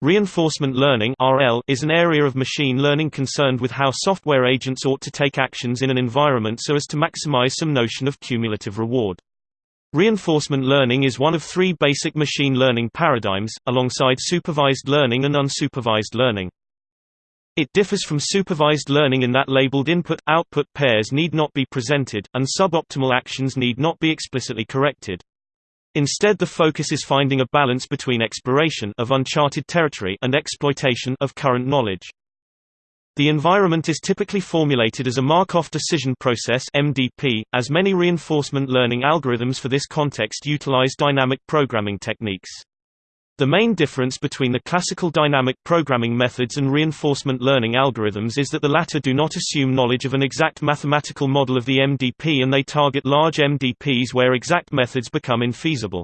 Reinforcement learning (RL) is an area of machine learning concerned with how software agents ought to take actions in an environment so as to maximize some notion of cumulative reward. Reinforcement learning is one of three basic machine learning paradigms, alongside supervised learning and unsupervised learning. It differs from supervised learning in that labeled input-output pairs need not be presented, and suboptimal actions need not be explicitly corrected. Instead the focus is finding a balance between exploration of uncharted territory and exploitation of current knowledge. The environment is typically formulated as a Markov decision process MDP, as many reinforcement learning algorithms for this context utilize dynamic programming techniques. The main difference between the classical dynamic programming methods and reinforcement learning algorithms is that the latter do not assume knowledge of an exact mathematical model of the MDP and they target large MDPs where exact methods become infeasible.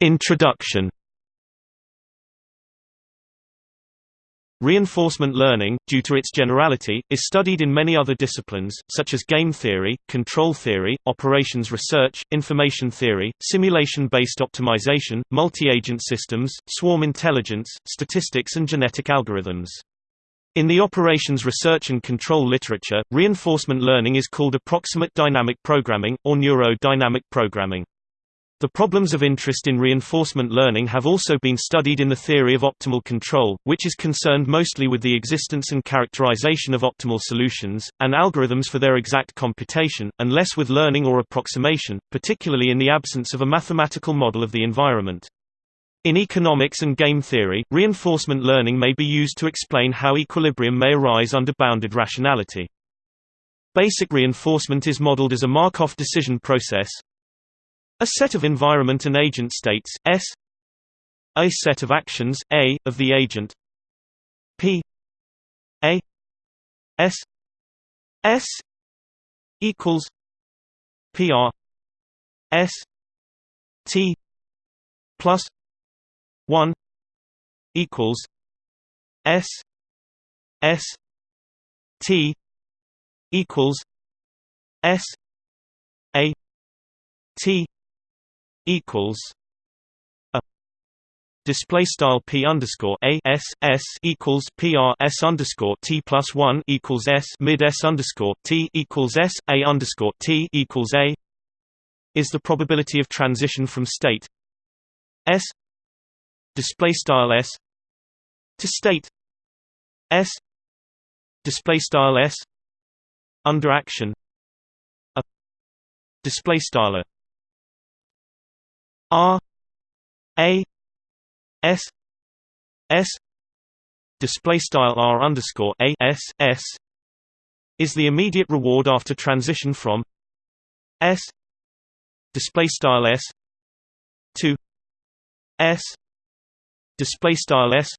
Introduction Reinforcement learning, due to its generality, is studied in many other disciplines, such as game theory, control theory, operations research, information theory, simulation-based optimization, multi-agent systems, swarm intelligence, statistics and genetic algorithms. In the operations research and control literature, reinforcement learning is called approximate dynamic programming, or neuro-dynamic programming. The problems of interest in reinforcement learning have also been studied in the theory of optimal control, which is concerned mostly with the existence and characterization of optimal solutions, and algorithms for their exact computation, and less with learning or approximation, particularly in the absence of a mathematical model of the environment. In economics and game theory, reinforcement learning may be used to explain how equilibrium may arise under bounded rationality. Basic reinforcement is modeled as a Markov decision process, a set of environment and agent states S. A set of actions A of the agent. P. A. S. S. equals PR S. T. Plus one equals S. S. T. Equals S. A. T equals a display style p underscore a s s equals pr s underscore t plus one equals s mid s underscore t equals s a underscore t equals a is the probability of transition from state s display style s to state s display style s under action a display style R A S S display style R underscore A S S is the immediate reward after transition from S display style S to S display style S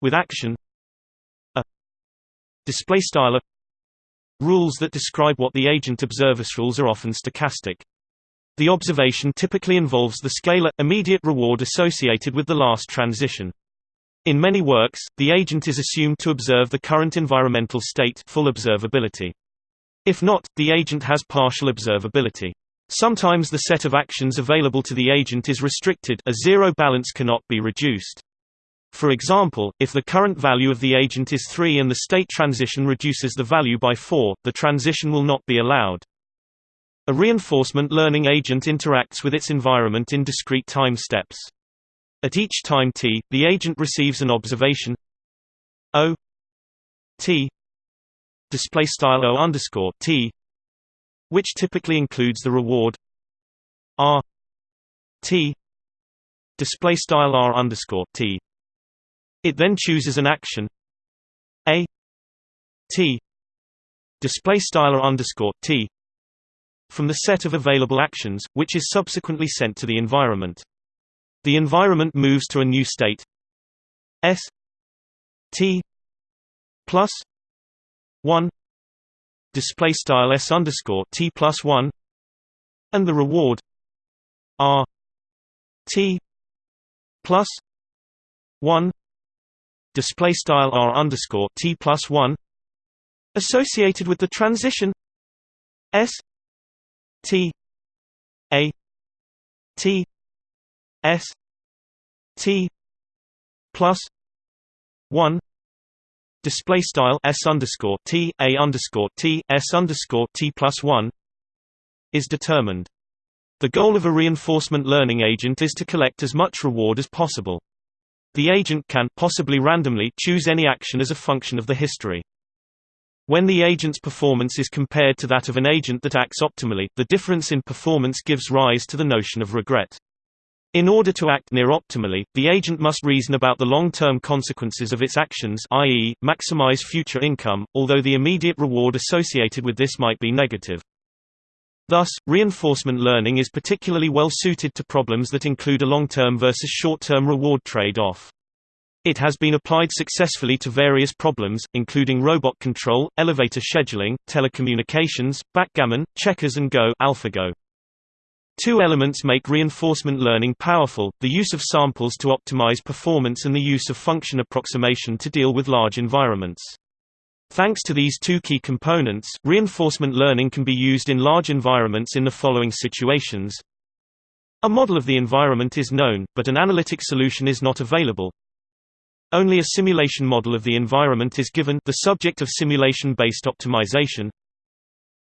with action a display style rules that describe what the agent observes rules are often stochastic the observation typically involves the scalar, immediate reward associated with the last transition. In many works, the agent is assumed to observe the current environmental state full observability. If not, the agent has partial observability. Sometimes the set of actions available to the agent is restricted a zero balance cannot be reduced. For example, if the current value of the agent is 3 and the state transition reduces the value by 4, the transition will not be allowed. A reinforcement learning agent interacts with its environment in discrete time steps. At each time t, the agent receives an observation o t display style o underscore t, which typically includes the reward r t display style r underscore t. It then chooses an action a t display style underscore t from the set of available actions, which is subsequently sent to the environment. The environment moves to a new state S T plus one display style S underscore T plus one and the reward R T plus one display style R underscore T plus one associated with the transition S T A T S T plus one display style S underscore T A underscore T S underscore T plus one is determined. The goal of a reinforcement learning agent is to collect as much reward as possible. The agent can possibly randomly choose any action as a function of the history. When the agent's performance is compared to that of an agent that acts optimally, the difference in performance gives rise to the notion of regret. In order to act near optimally, the agent must reason about the long-term consequences of its actions i.e., maximize future income, although the immediate reward associated with this might be negative. Thus, reinforcement learning is particularly well suited to problems that include a long-term versus short-term reward trade-off. It has been applied successfully to various problems, including robot control, elevator scheduling, telecommunications, backgammon, checkers and Go, AlphaGo. Two elements make reinforcement learning powerful, the use of samples to optimize performance and the use of function approximation to deal with large environments. Thanks to these two key components, reinforcement learning can be used in large environments in the following situations. A model of the environment is known, but an analytic solution is not available. Only a simulation model of the environment is given the subject of simulation-based optimization.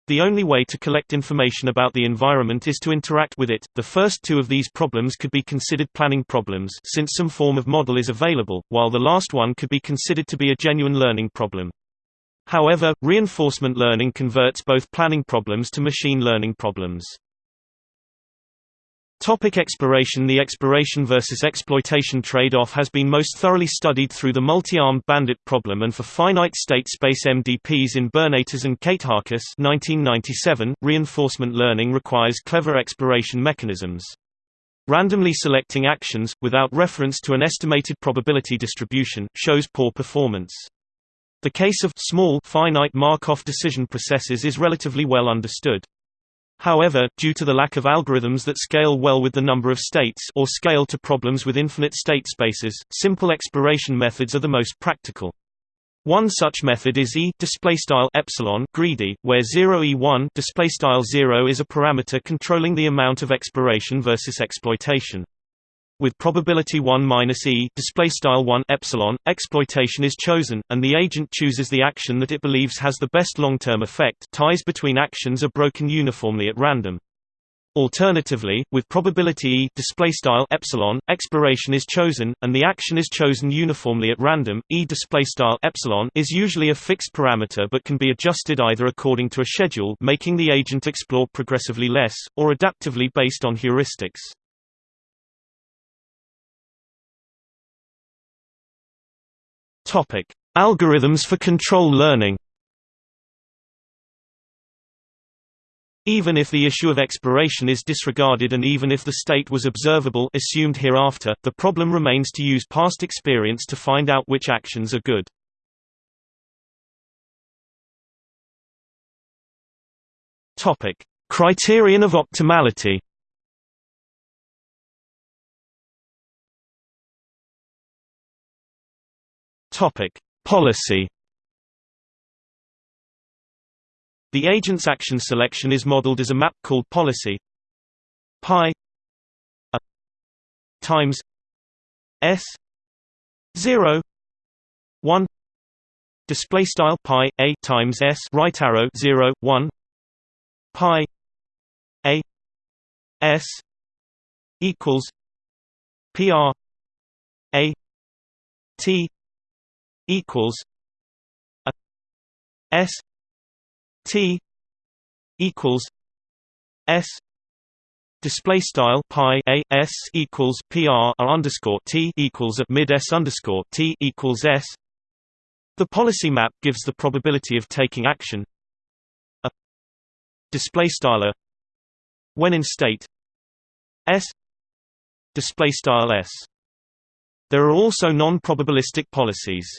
The only way to collect information about the environment is to interact with it. The first two of these problems could be considered planning problems since some form of model is available, while the last one could be considered to be a genuine learning problem. However, reinforcement learning converts both planning problems to machine learning problems. Topic exploration The exploration versus exploitation trade-off has been most thoroughly studied through the multi-armed bandit problem and for finite state space MDPs in Burnetas and Kate Katehakis 1997. Reinforcement learning requires clever exploration mechanisms. Randomly selecting actions, without reference to an estimated probability distribution, shows poor performance. The case of small finite Markov decision processes is relatively well understood. However, due to the lack of algorithms that scale well with the number of states or scale to problems with infinite state spaces, simple exploration methods are the most practical. One such method is e epsilon greedy, where 0e1 0 is a parameter controlling the amount of exploration versus exploitation. With probability 1 minus e display style 1 epsilon, exploitation is chosen, and the agent chooses the action that it believes has the best long-term effect. Ties between actions are broken uniformly at random. Alternatively, with probability e display style epsilon, exploration is chosen, and the action is chosen uniformly at random. E display style epsilon is usually a fixed parameter but can be adjusted either according to a schedule, making the agent explore progressively less, or adaptively based on heuristics. Topic: Algorithms for control learning. Even if the issue of exploration is disregarded and even if the state was observable assumed hereafter, the problem remains to use past experience to find out which actions are good. Topic: Criterion of optimality. Topic: Policy. The agent's action selection is modeled as a map called policy pi a times s 0 1 display style pi a times s right arrow 0 1 pi a s equals pr a t equals a s t equals s display style pi a s equals pr underscore t equals at mid s underscore t equals s. The policy map gives the probability of taking action. A display style when in state s display style s. There are also non-probabilistic policies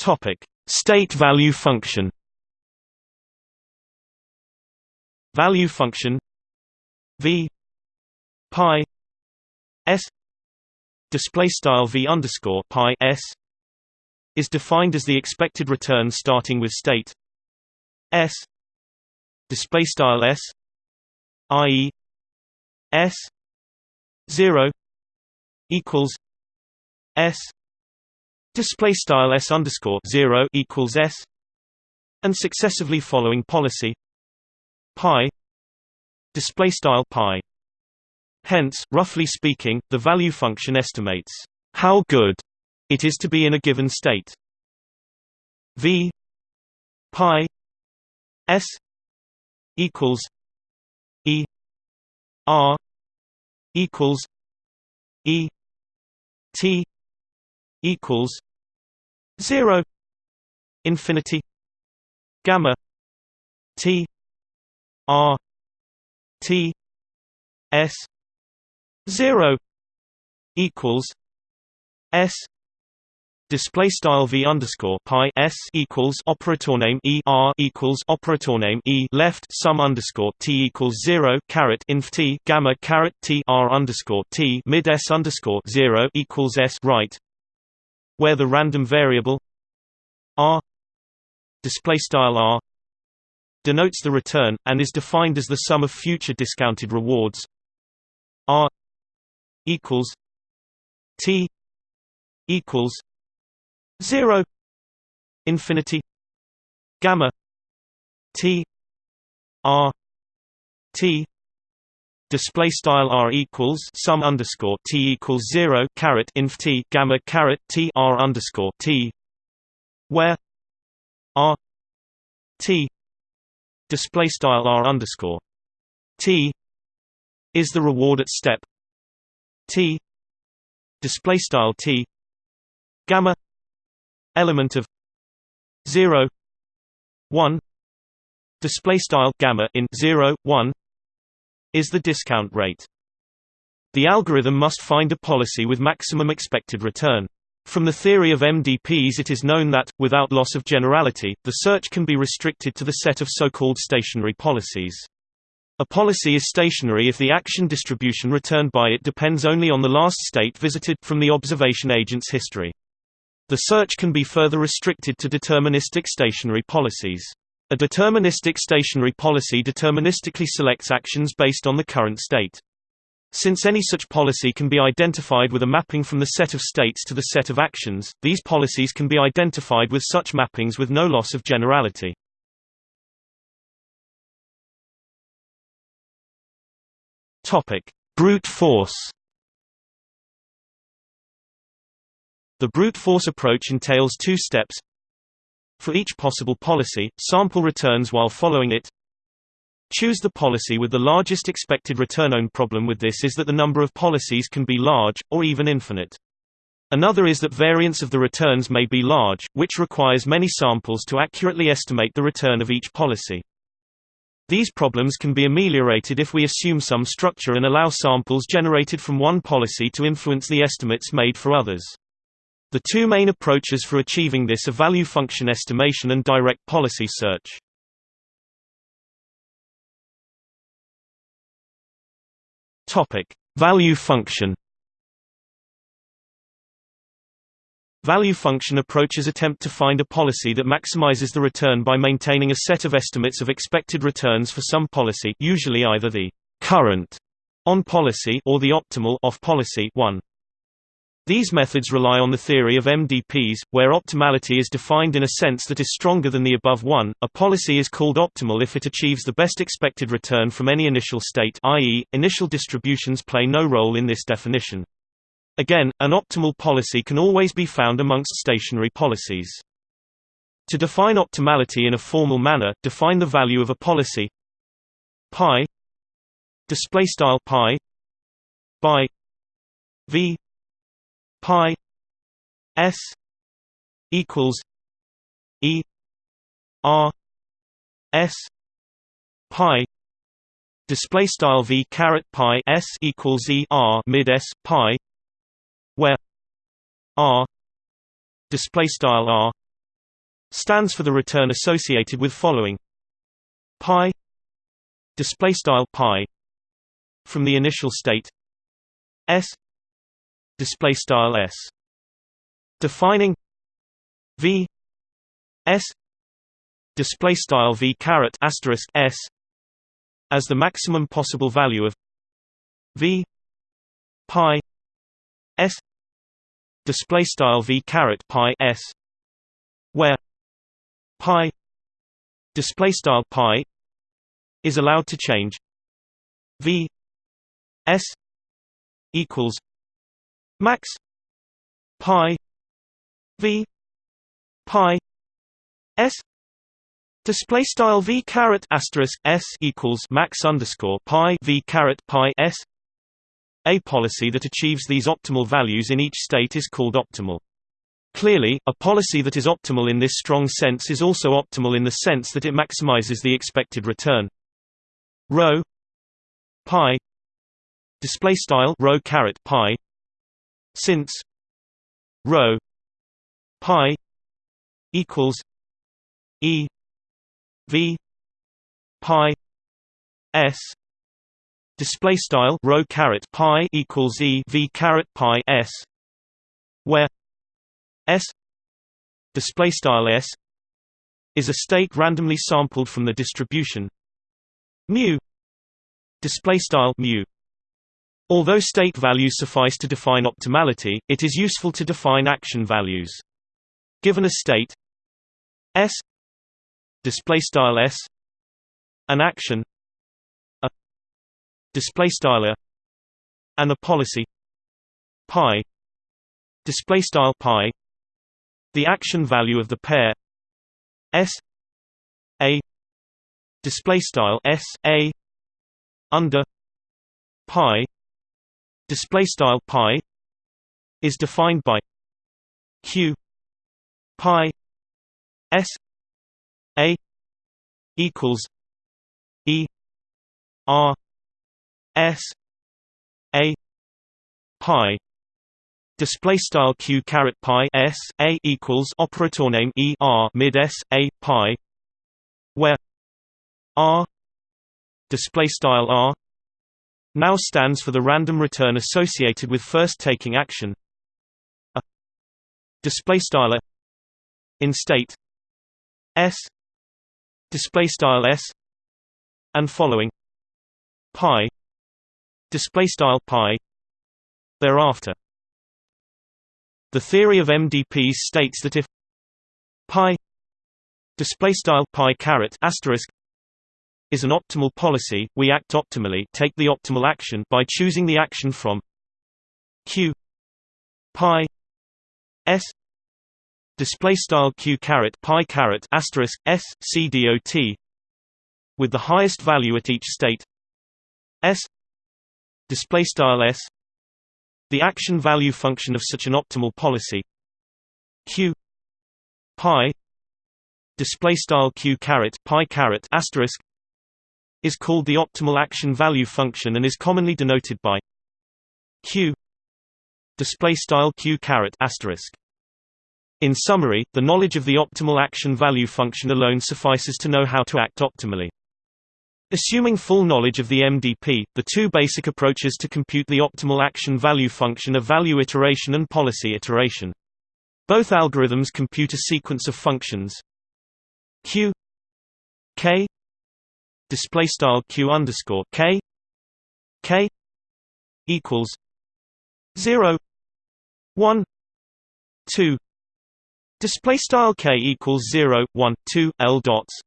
Topic: State value function. Value function v pi s display style v underscore pi s is defined as the expected return starting with state s display style s i.e. s 0 equals s display style s underscore 0 equals s and successively following policy pi display style pi. Hence roughly speaking the value function estimates how good it is to be in a given state. V pi s equals e r equals e t equals 0 infinity gamma t r t s 0 equals s Display style v underscore pi s equals operator name e r equals operator name e left sum underscore t equals zero caret inf t gamma caret t r underscore t mid s underscore zero equals s right, where the random variable r display style r denotes the return and is defined as the sum of future discounted rewards. r equals t equals 0 infinity gamma t r t display style r equals sum underscore t equals 0 caret inf t gamma caret t r underscore t where r t display style r underscore t is the reward at step t display style t gamma element of 0 1 display style gamma in 0 1 is the discount rate the algorithm must find a policy with maximum expected return from the theory of MDPs it is known that, without loss of generality, the search can be restricted to the set of so-called stationary policies. A policy is stationary if the action distribution returned by it depends only on the last state visited from the observation agent's history. The search can be further restricted to deterministic stationary policies. A deterministic stationary policy deterministically selects actions based on the current state. Since any such policy can be identified with a mapping from the set of states to the set of actions, these policies can be identified with such mappings with no loss of generality. Brute force The brute force approach entails two steps. For each possible policy, sample returns while following it. Choose the policy with the largest expected return. Own problem with this is that the number of policies can be large, or even infinite. Another is that variance of the returns may be large, which requires many samples to accurately estimate the return of each policy. These problems can be ameliorated if we assume some structure and allow samples generated from one policy to influence the estimates made for others. The two main approaches for achieving this are value function estimation and direct policy search. Topic: Value function. Value function approaches attempt to find a policy that maximizes the return by maintaining a set of estimates of expected returns for some policy, usually either the current on policy or the optimal off policy one. These methods rely on the theory of MDPs, where optimality is defined in a sense that is stronger than the above one. A policy is called optimal if it achieves the best expected return from any initial state i.e., initial distributions play no role in this definition. Again, an optimal policy can always be found amongst stationary policies. To define optimality in a formal manner, define the value of a policy pi display style pi by v pi s equals e r s pi display style v caret pi s equals e r mid s pi where r display style r stands for the return associated with following. Pi display style pi from the initial state s display style s. Defining v s display style v caret asterisk s as the maximum possible value of v pi s display style v caret pi s where pi display style pi is allowed to change v s equals max pi v pi s display style v caret asterisk s equals max underscore pi v caret pi s a policy that achieves these optimal values in each state is called optimal. Clearly, a policy that is optimal in this strong sense is also optimal in the sense that it maximizes the expected return. Rho pi display style rho caret pi since rho pi equals e v pi s display style rho caret pi equals e v caret pi s where s display style s is a state randomly sampled from the distribution mu display style mu although state values suffice to define optimality it is useful to define action values. Given a state s display style s an action a display style a and a policy pi display style pi the action value of the pair s a display style s a under pi display style pi is defined by q pi s a equals e r s a pi. Display style q caret pi s a equals operator name e r mid s a pi, where r display style r now stands for the random return associated with first taking action. A display style in state. S. Display style s. And following. Pi. Display style pi. Thereafter. The theory of MDPs states that if pi display style pi caret asterisk is an optimal policy, we act optimally, take the optimal action by choosing the action from q pi s display style q caret pi caret asterisk s c dot with the highest value at each state s display style s the action value function of such an optimal policy q pi display style q caret pi caret asterisk is called the optimal action value function and is commonly denoted by q display style q caret asterisk in summary, the knowledge of the optimal action value function alone suffices to know how to act optimally. Assuming full knowledge of the MDP, the two basic approaches to compute the optimal action value function are value iteration and policy iteration. Both algorithms compute a sequence of functions q k display style q underscore k k equals 0 1 2 display style k equals 0 1 2 l dots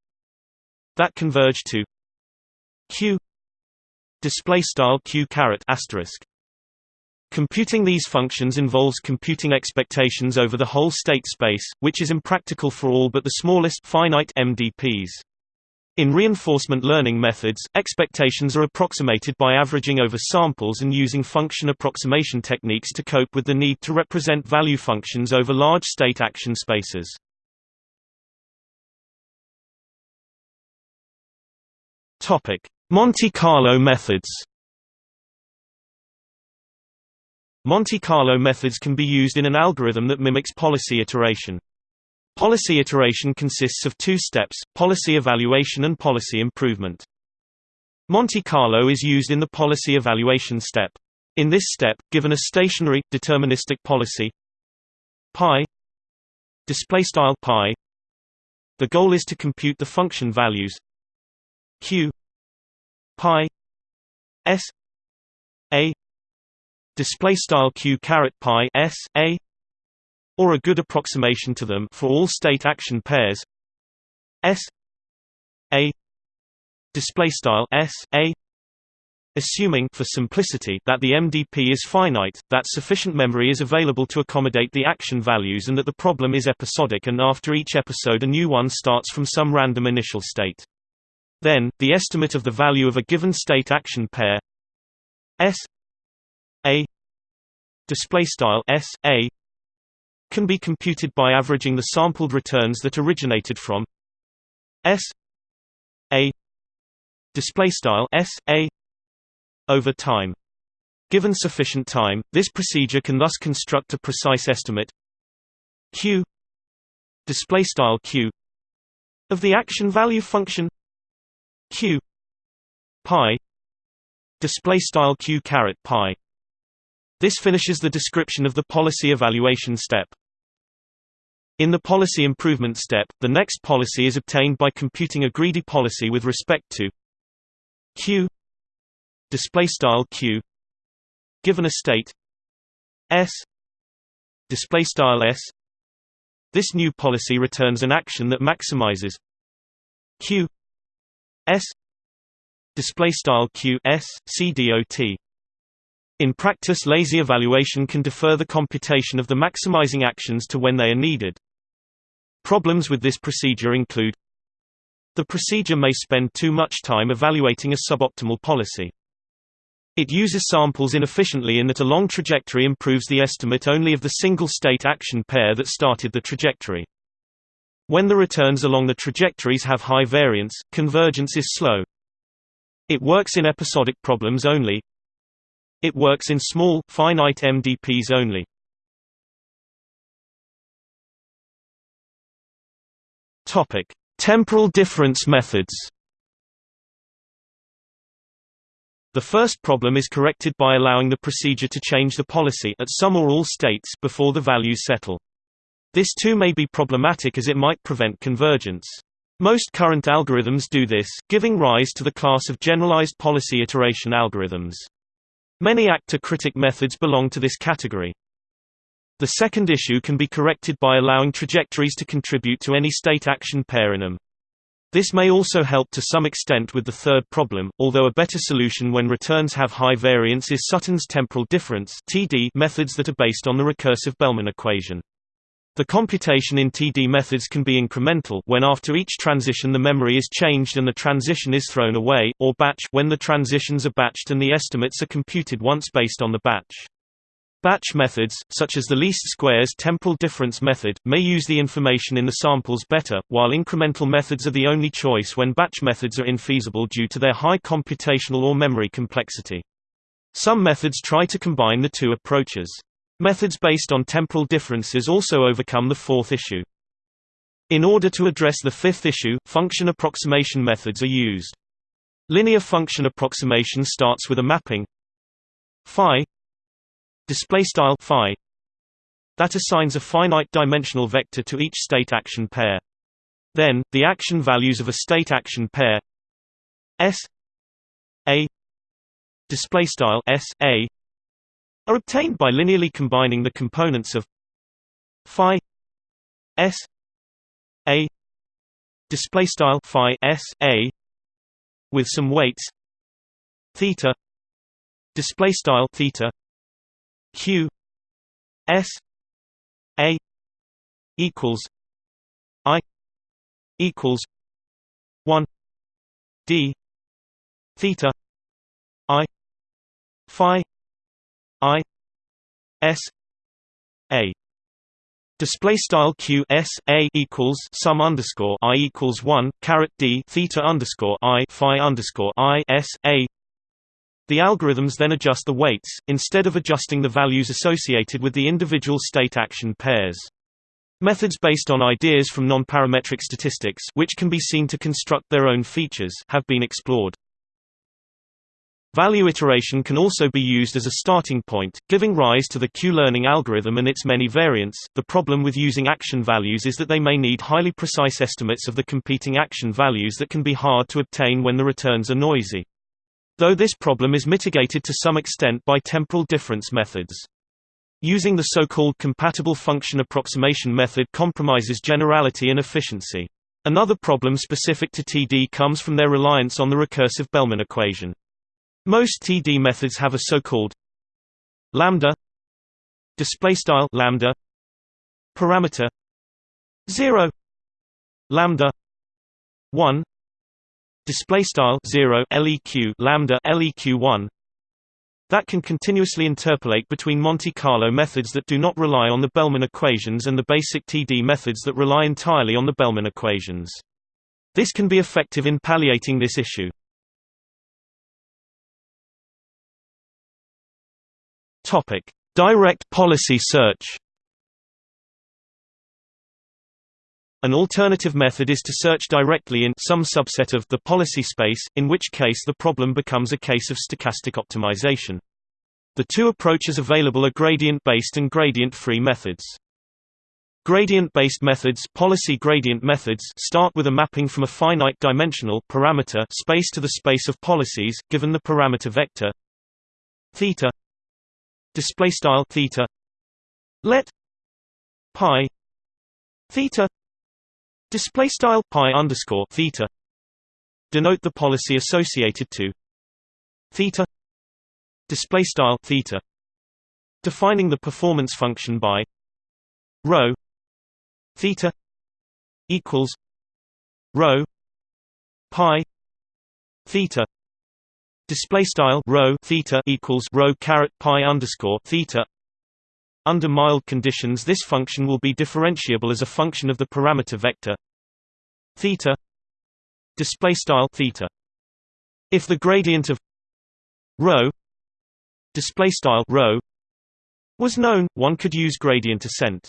that converge to q display style q caret asterisk Computing these functions involves computing expectations over the whole state space, which is impractical for all but the smallest finite MDPs. In reinforcement learning methods, expectations are approximated by averaging over samples and using function approximation techniques to cope with the need to represent value functions over large state action spaces. Monte Carlo methods Monte Carlo methods can be used in an algorithm that mimics policy iteration. Policy iteration consists of two steps, policy evaluation and policy improvement. Monte Carlo is used in the policy evaluation step. In this step, given a stationary, deterministic policy pi the goal is to compute the function values q pi s a display style q caret pi s a or a good approximation to them for all state action pairs. S. A. Display style s. A. Assuming for simplicity that the MDP is finite, that sufficient memory is available to accommodate the action values and that the problem is episodic and after each episode a new one starts from some random initial state. Then, the estimate of the value of a given state action pair S. A. Display style S. A can be computed by averaging the sampled returns that originated from S A display style S A over time. Given sufficient time, this procedure can thus construct a precise estimate q display style q of the action value function q pi display style q caret pi. This finishes the description of the policy evaluation step. In the policy improvement step, the next policy is obtained by computing a greedy policy with respect to q display style q given a state s display style s. This new policy returns an action that maximizes q s display style q s c dot in practice lazy evaluation can defer the computation of the maximizing actions to when they are needed problems with this procedure include the procedure may spend too much time evaluating a suboptimal policy it uses samples inefficiently in that a long trajectory improves the estimate only of the single-state action pair that started the trajectory. When the returns along the trajectories have high variance, convergence is slow. It works in episodic problems only. It works in small, finite MDPs only. Topic: Temporal difference methods. The first problem is corrected by allowing the procedure to change the policy at some or all states before the values settle. This too may be problematic as it might prevent convergence. Most current algorithms do this, giving rise to the class of generalized policy iteration algorithms. Many actor-critic methods belong to this category. The second issue can be corrected by allowing trajectories to contribute to any state action pair in them. This may also help to some extent with the third problem, although a better solution when returns have high variance is Sutton's temporal difference (TD) methods that are based on the recursive Bellman equation. The computation in TD methods can be incremental when after each transition the memory is changed and the transition is thrown away, or batch when the transitions are batched and the estimates are computed once based on the batch. Batch methods, such as the least squares temporal difference method, may use the information in the samples better, while incremental methods are the only choice when batch methods are infeasible due to their high computational or memory complexity. Some methods try to combine the two approaches. Methods based on temporal differences also overcome the fourth issue. In order to address the fifth issue, function approximation methods are used. Linear function approximation starts with a mapping phi display style phi that assigns a finite dimensional vector to each state action pair. Then, the action values of a state action pair S A display style S A are obtained by linearly combining the components of phi S A display style phi S A with some weights theta display style theta q s a equals i equals 1 d theta i phi i s a. Display style q s a equals sum underscore i equals one caret d theta underscore i phi underscore i s a the algorithms then adjust the weights, instead of adjusting the values associated with the individual state action pairs. Methods based on ideas from nonparametric statistics which can be seen to construct their own features have been explored. Value iteration can also be used as a starting point, giving rise to the Q-learning algorithm and its many variants. The problem with using action values is that they may need highly precise estimates of the competing action values that can be hard to obtain when the returns are noisy. Though this problem is mitigated to some extent by temporal difference methods. Using the so-called compatible function approximation method compromises generality and efficiency. Another problem specific to TD comes from their reliance on the recursive Bellman equation. Most TD methods have a so-called lambda display style lambda parameter 0 lambda 1 display style 0 leq lambda leq1 that can continuously interpolate between Monte Carlo methods that do not rely on the Bellman equations and the basic TD methods that rely entirely on the Bellman equations. This can be effective in palliating this issue. Topic: Direct policy search. An alternative method is to search directly in some subset of the policy space, in which case the problem becomes a case of stochastic optimization. The two approaches available are gradient-based and gradient-free methods. Gradient-based methods, policy gradient methods start with a mapping from a finite dimensional parameter space to the space of policies given the parameter vector. Theta. Display style theta. Let. Pi. Theta Display style pi underscore theta denote the policy associated to theta. Display style theta defining the performance function by rho theta equals rho pi theta display style rho theta equals rho caret pi underscore theta under mild conditions this function will be differentiable as a function of the parameter vector theta display style theta. If the gradient of rho display style rho was known one could use gradient ascent.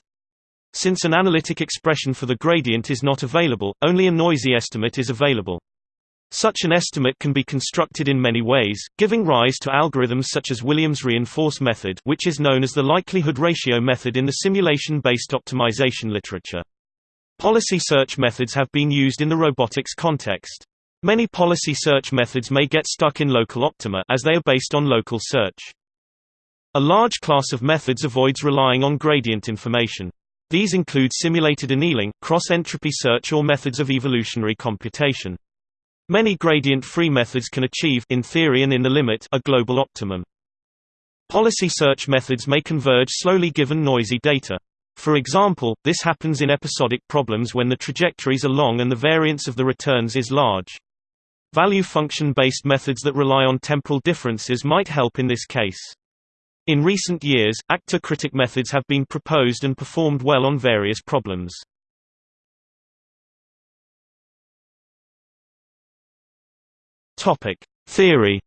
Since an analytic expression for the gradient is not available only a noisy estimate is available such an estimate can be constructed in many ways, giving rise to algorithms such as Williams reinforce method which is known as the likelihood ratio method in the simulation-based optimization literature. Policy search methods have been used in the robotics context. Many policy search methods may get stuck in local optima as they are based on local search. A large class of methods avoids relying on gradient information. These include simulated annealing, cross-entropy search or methods of evolutionary computation. Many gradient-free methods can achieve in theory and in the limit a global optimum. Policy search methods may converge slowly given noisy data. For example, this happens in episodic problems when the trajectories are long and the variance of the returns is large. Value function-based methods that rely on temporal differences might help in this case. In recent years, actor-critic methods have been proposed and performed well on various problems. Theory.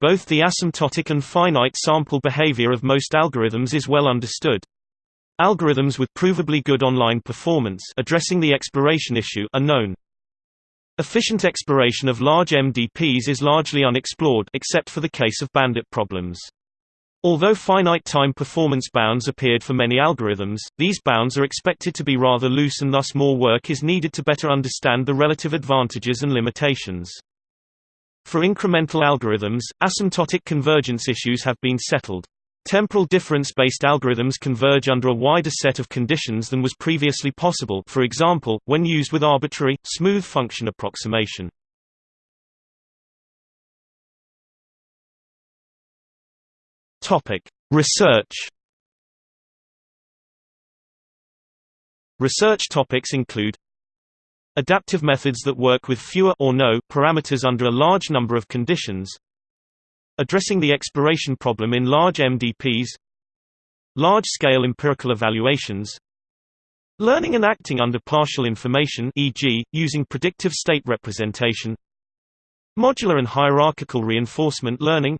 Both the asymptotic and finite sample behavior of most algorithms is well understood. Algorithms with provably good online performance addressing the exploration issue are known. Efficient exploration of large MDPs is largely unexplored except for the case of bandit problems. Although finite time performance bounds appeared for many algorithms, these bounds are expected to be rather loose and thus more work is needed to better understand the relative advantages and limitations. For incremental algorithms, asymptotic convergence issues have been settled. Temporal difference-based algorithms converge under a wider set of conditions than was previously possible for example, when used with arbitrary, smooth function approximation. Topic: Research. Research topics include adaptive methods that work with fewer or no parameters under a large number of conditions, addressing the exploration problem in large MDPs, large-scale empirical evaluations, learning and acting under partial information e.g., using predictive state representation, modular and hierarchical reinforcement learning,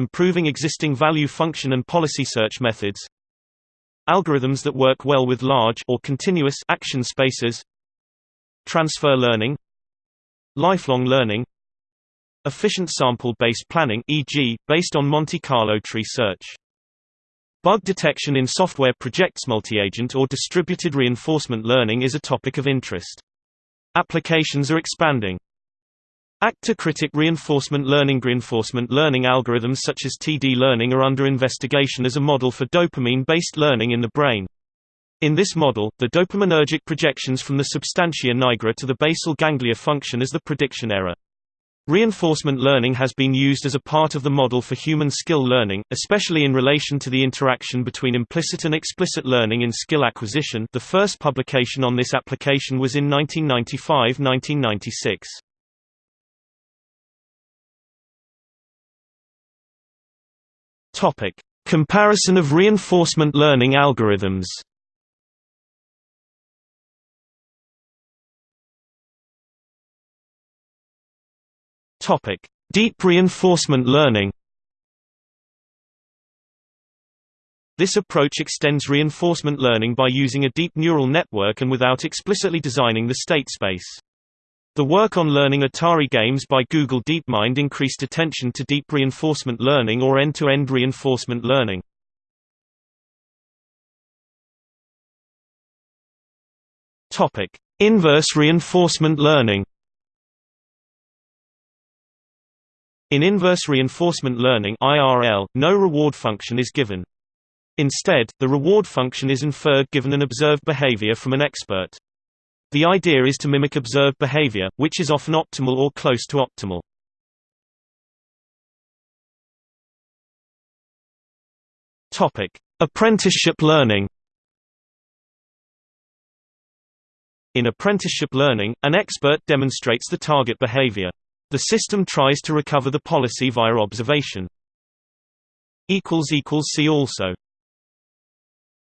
improving existing value function and policy search methods algorithms that work well with large or continuous action spaces transfer learning lifelong learning efficient sample-based planning e.g., based on Monte Carlo tree search Bug detection in software projects multi-agent or distributed reinforcement learning is a topic of interest. Applications are expanding. Actor-critic reinforcement learning Reinforcement learning algorithms such as TD learning are under investigation as a model for dopamine-based learning in the brain. In this model, the dopaminergic projections from the substantia nigra to the basal ganglia function as the prediction error. Reinforcement learning has been used as a part of the model for human skill learning, especially in relation to the interaction between implicit and explicit learning in skill acquisition the first publication on this application was in 1995–1996. Comparison of reinforcement learning algorithms Topic: Deep reinforcement learning. This approach extends reinforcement learning by using a deep neural network and without explicitly designing the state space. The work on learning Atari games by Google DeepMind increased attention to deep reinforcement learning or end-to-end -end reinforcement learning. Topic: Inverse reinforcement learning. In inverse reinforcement learning (IRL), no reward function is given. Instead, the reward function is inferred given an observed behavior from an expert. The idea is to mimic observed behavior, which is often optimal or close to optimal. Topic: Apprenticeship learning. In apprenticeship learning, an expert demonstrates the target behavior. The system tries to recover the policy via observation. See also